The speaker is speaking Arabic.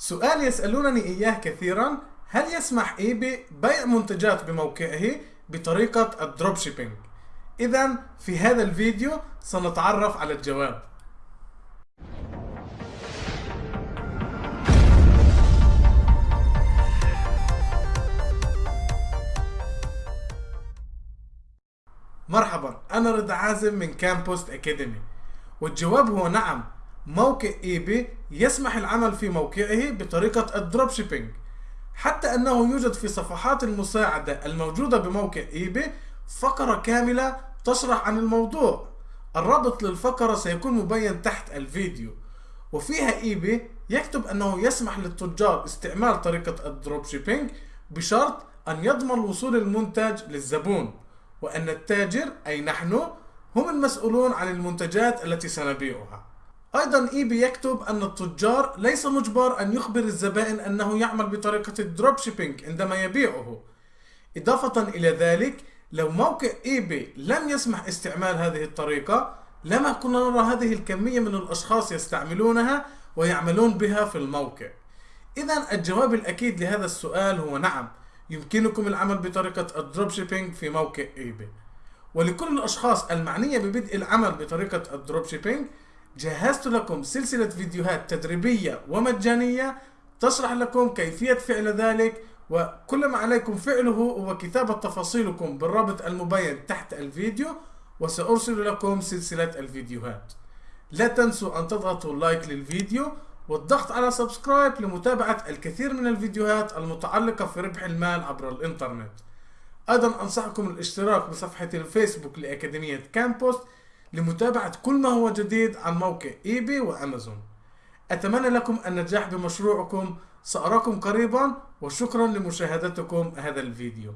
سؤال يسألونني إياه كثيرا. هل يسمح eBay بيع منتجات بموقعه بطريقة ال drop shipping؟ إذا في هذا الفيديو سنتعرف على الجواب. مرحبا أنا رضا عازم من كامبوست أكاديمي والجواب هو نعم موقع eBay يسمح العمل في موقعه بطريقة ال drop shipping. حتى أنه يوجد في صفحات المساعدة الموجودة بموقع eBay فقرة كاملة تشرح عن الموضوع. الرابط للفقرة سيكون مبين تحت الفيديو. وفيها eBay يكتب أنه يسمح للتجار استعمال طريقة ال drop shipping بشرط أن يضمن وصول المنتج للزبون وأن التاجر أي نحن هم المسؤولون عن المنتجات التي سنبيعها. أيضا eBay يكتب أن التجار ليس مجبر أن يخبر الزبائن أنه يعمل بطريقة ال drop shipping عندما يبيعه. إضافة إلى ذلك لو موقع eBay لم يسمح استعمال هذه الطريقة لما كنا نرى هذه الكمية من الأشخاص يستعملونها ويعملون بها في الموقع. اذا الجواب الأكيد لهذا السؤال هو نعم يمكنكم العمل بطريقة ال drop shipping في موقع eBay. ولكل الأشخاص المعنية ببدء العمل بطريقة ال drop shipping جهزت لكم سلسلة فيديوهات تدريبية ومجانية تشرح لكم كيفية فعل ذلك وكل ما عليكم فعله هو كتابة تفاصيلكم بالرابط المبين تحت الفيديو وسأرسل لكم سلسلة الفيديوهات. لا تنسوا أن تضغطوا like للفيديو والضغط على subscribe لمتابعة الكثير من الفيديوهات المتعلقة في ربح المال عبر الإنترنت. أيضا أنصحكم الاشتراك بصفحة الفيسبوك لأكاديمية كامبوست لمتابعة كل ما هو جديد عن موقع eBay وأمازون. أتمنى لكم النجاح بمشروعكم. سأراكم قريبا وشكرا لمشاهدتكم هذا الفيديو.